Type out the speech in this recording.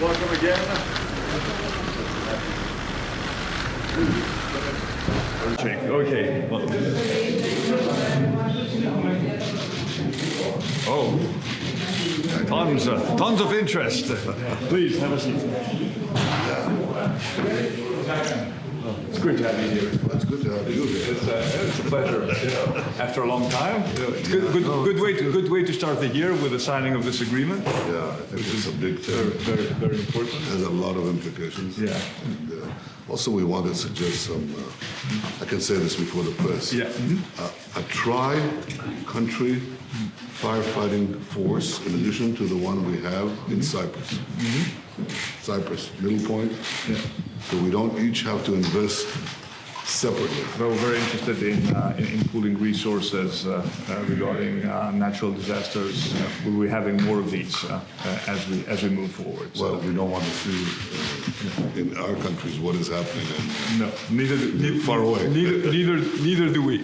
welcome again. Okay. Oh, tons, uh, tons of interest. Please, have a seat. It's great to have you here. It's good to have you here. It's, uh, it's a pleasure. know, After a long time, it's good, good, good way to good way to start the year with the signing of this agreement. Yeah, I think it's a big Very, thing. very, very important. Has a lot of implications. Yeah. And, uh, Also, we want to suggest some, uh, I can say this before the press. Yeah. Uh, A tri-country firefighting force in addition to the one we have in Cyprus. Mm -hmm. Cyprus, Middle Point. Yeah. So we don't each have to invest separately. Well, we're very interested in, uh, in, in, pooling resources uh, uh, regarding uh, natural disasters. Uh, we'll be having more of these uh, as, we, as we move forward. So. Well, we don't want to see in our countries what is happening. In, no, neither, far away. Neither, neither, neither do we.